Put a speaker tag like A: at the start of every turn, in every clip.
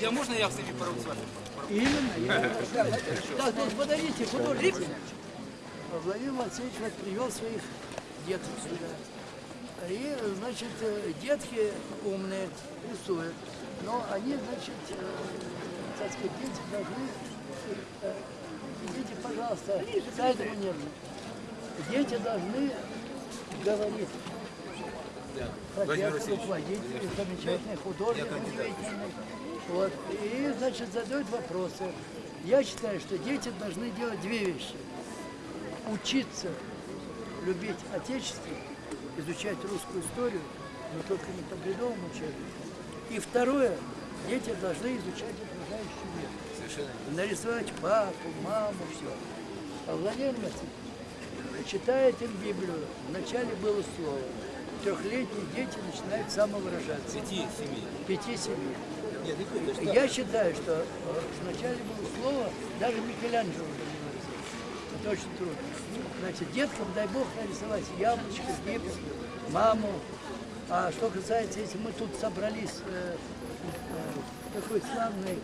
A: Я можно я с ними порву с вами?
B: Именно. Так, вот подойдите, художник. Владимир Васильевич вот привел своих деток сюда. И, значит, э, детки умные, рисуют. Но они, значит, э, так сказать, дети должны... э, Идите, пожалуйста, к этому нерву. Дети должны говорить.
A: Владимир
B: Профессор,
A: Васильевич,
B: руководитель, замечательный художник, удивительный. Вот. И, значит, задают вопросы. Я считаю, что дети должны делать две вещи. Учиться любить Отечество, изучать русскую историю, но только не по бредовому учебнику. И второе, дети должны изучать окружающий мир.
A: Совершенно.
B: Нарисовать папу, маму, все. А Владимир Васильевич читает им Библию. Вначале было слово. Трехлетние дети начинают самовыражаться.
A: Пяти, семи.
B: Пяти-семи.
A: Нет.
B: Я считаю, что э, вначале было слово, даже Микеланджело. Это очень трудно. Значит, деткам, дай бог, нарисовать яблочко, гипс, маму. А что касается, если мы тут собрались, э, э, такой славный,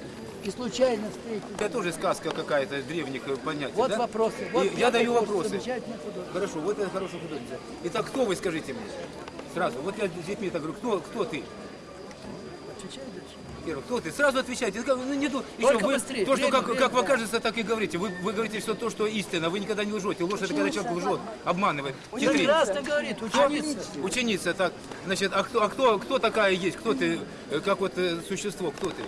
B: и случайно встретились.
A: Это тоже сказка какая-то древних понятий,
B: Вот
A: да?
B: вопросы. Вот
A: я даю вопросы. Хорошо, вот это хорошая художница. Итак, кто вы, скажите мне? Сразу. Вот я с детьми так говорю, кто, кто ты?
B: Отвечай дальше.
A: Первый, кто ты? Сразу отвечайте. Ну, не ду-
B: Только
A: еще вы-
B: быстрее.
A: То, что
B: Время,
A: как,
B: время,
A: как вам
B: да.
A: кажется, так и говорите. Вы, вы говорите все то, что истина. Вы никогда не лжете. Ложь это когда человек лжет, обманывает. Хитрит.
B: Прекрасно говорит, ученица.
A: Ученица, так, значит, а кто, а кто, кто такая есть? Кто ты, э, как вот э, существо, кто ты?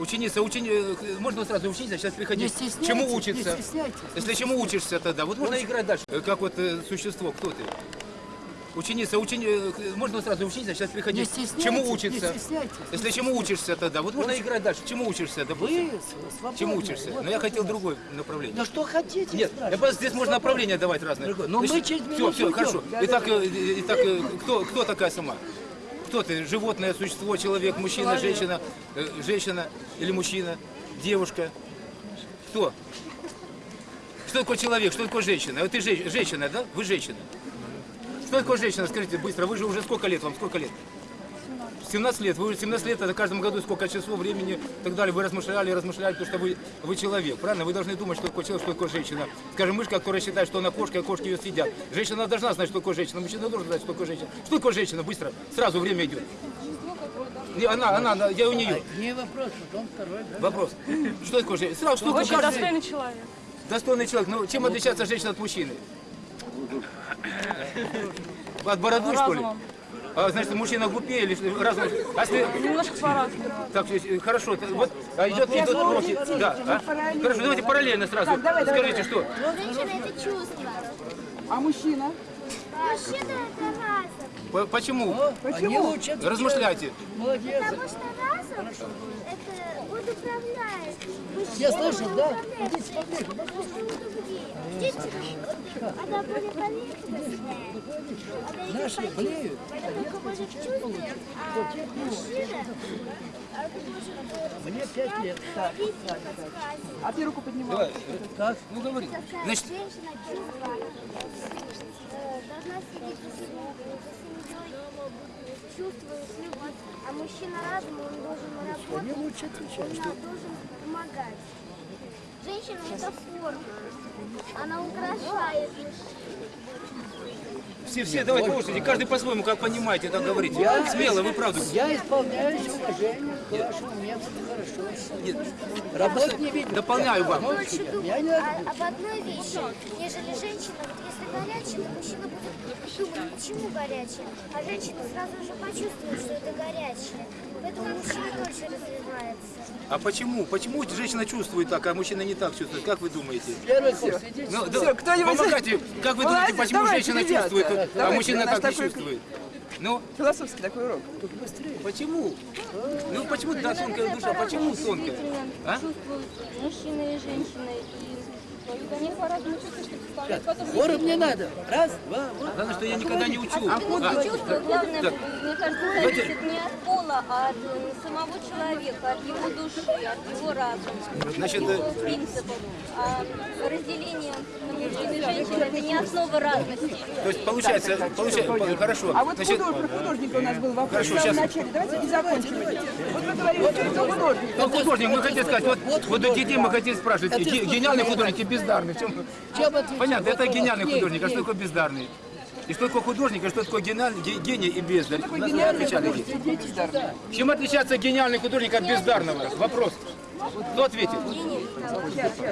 A: Ученица, учени... можно сразу учиться, сейчас приходи.
B: Не стесняйтесь,
A: чему учиться?
B: не стесняйтесь.
A: Если чему учишься тогда? Вот можно играть дальше. Э, Как вот э, существо, кто ты? Ученица, учени... э, можно сразу учиться, сейчас приходи.
B: Не стесняйтесь,
A: чему учиться?
B: не стесняйтесь.
A: Если чему учишься тогда? Вот можно играть дальше. Чему учишься, допустим?
B: Вы свободны.
A: Чему учишься?
B: Вот
A: Но я хотел другое направление.
B: Да что хотите,
A: Нет, я просто здесь можно
B: Свободны.
A: направления давать разные.
B: Но мы через
A: все, все, хорошо. Итак, э, итак, э, кто, кто такая сама? Кто ты? Животное, существо, человек, мужчина, женщина, э, женщина или мужчина, девушка? Кто? Что такое человек? Что такое женщина? Вот ты же- женщина, да? Вы женщина. Что такое женщина? Скажите быстро. Вы же уже сколько лет? Вам сколько лет? 17 лет. Вы уже 17 лет, это в каждом году сколько часов, времени и так далее. Вы размышляли, размышляли, потому что вы, вы человек, правильно? Вы должны думать, что такое человек, что такое женщина. Скажем, мышка, которая считает, что она кошка, а кошки ее съедят. Женщина должна знать, что такое женщина. Мужчина должен знать, что такое женщина. Что такое женщина? Быстро. Сразу время идет. Не, она, она, она, я у нее.
B: Не вопрос, потом второй.
A: Вопрос. Что такое женщина? Сразу, что такое
C: Очень достойный человек.
A: Достойный человек. Ну, чем отличается женщина от мужчины? От бороды, что ли? А, значит, мужчина глупее или что? разум? А если...
C: Немножко по-разному.
A: Так, э, хорошо. т- Вот а идет, идут уроки. Да. а? Хорошо, давайте параллельно сразу. Скажите, что?
D: Женщина это чувство.
C: А мужчина?
D: Мужчина это разум.
A: По- Почему?
B: Они учат.
A: Размышляйте.
B: Молодец.
D: Потому что разум это он управляет.
B: Слышат,
D: он
B: да? Идите поближе,
D: женщиной. Дети, она более поверхностная.
B: Наши
D: только чувствует. А мужчина, а
B: Мне пять лет. Так,
D: видеть, подсказывать.
C: А ты руку поднимал?
B: Так.
A: Ну говори. Значит,
D: женщина чувства э, должна следить за семьей, за семьей, чувствует любовь. А мужчина разум, он должен работать, он должен помогать. Женщина это форма, она украшает
A: все, все, давайте слушайте, каждый по-своему, как понимаете, так говорите. Смело, вы правду.
B: Я исполняюсь уважением к вашему методу хорошо. Работать не видно.
A: Дополняю вам.
D: больше
B: Я не
D: об одной вещи, нежели женщина. Вот если горячая, то мужчина будет думать, почему горячая, а женщина сразу же почувствует, что это горячее. Поэтому мужчина дольше развивается.
A: А почему? Почему женщина чувствует так, а мужчина не так чувствует? Как вы думаете? Ну, да,
C: кто-нибудь-
A: помогайте. Как вы думаете, почему
C: давайте,
A: женщина
C: ребята.
A: чувствует, а
C: Давайте,
A: мужчина так не
C: такой-
A: чувствует? Ну,
C: Философский такой урок.
A: почему? Ну, почему, да, тонкая душа, почему тонкая? А?
E: чувствуют мужчина и женщина, и у них по-разному чувствуют, что представляют потом
B: Хором не надо. Раз, два, вот.
A: Главное, что я никогда не учу.
E: А вот
A: А,
E: чувство, главное,
A: так.
E: не мне кажется, зависит не от пола, а от э, самого человека, от его души, от его разума,
A: Значит,
E: его
A: э,
E: принципов. А разделение на мужчин и женщин – это не основа разности.
A: То есть получается, получается, хорошо.
C: А вот
A: Значит,
C: худож- про художника у нас был вопрос
A: Хорошо,
C: в самом
A: щас.
C: начале. Давайте и закончим. Вот вы говорите, что художник.
A: ну, художник, мы хотим сказать, вот, вот у детей мы хотим спрашивать, ге- гениальный художник бездарный. В чем-? Понятно, это гениальный художник, а что такое бездарный? И что такое художник, а что такое гениальный, ге- гений и бездарь? Нас не
C: гениальный
A: отвечали.
C: и.
A: Чем отличается гениальный художник от бездарного? Вопрос. Кто ответит?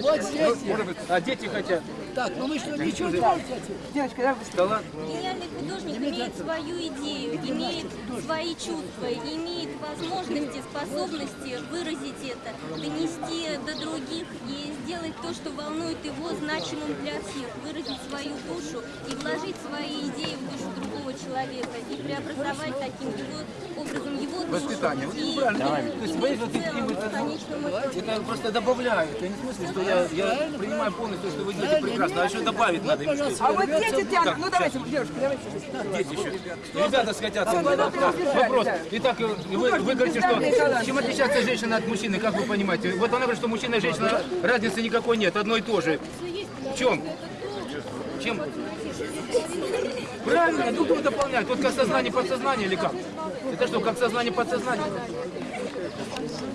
B: Вот здесь.
A: Может быть, а дети хотят.
B: Так, ну вы что, ничего не можете?
C: Девочка, давай
A: Да ладно.
E: Гениальный художник имеет свою идею, имеет свои чувства, имеет возможности, способности выразить это, донести до других и сделать то, что волнует его значимым для всех, выразить свою душу и вложить свои идеи в душу другого человека и преобразовать таким его образом его душу.
A: Воспитание.
E: И мир
A: То есть
E: в
A: вы же
E: целом,
A: это- просто добавляет. Я не в смысле, что я, я принимаю полностью, что вы делаете прекрасно, а еще добавить надо.
B: Пожалуйста,
C: А вот дети тянут. Ну давайте, девушка, давайте.
A: Дети еще. Ребята схотятся.
C: Ну, ну, ну,
A: Вопрос. Итак, вы, вы говорите, что чем отличается женщина от мужчины, как вы понимаете? Вот она говорит, что мужчина и женщина разницы никакой нет, одно и то же. В чем? Чем? Правильно, друг друга дополняют. Вот как сознание подсознание или как? Это что, как сознание подсознание?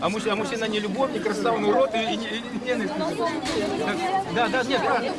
A: А мужчина, а мужчина не любовник, красавный урод и, и, и- ненависть. Да, да, нет, правильно.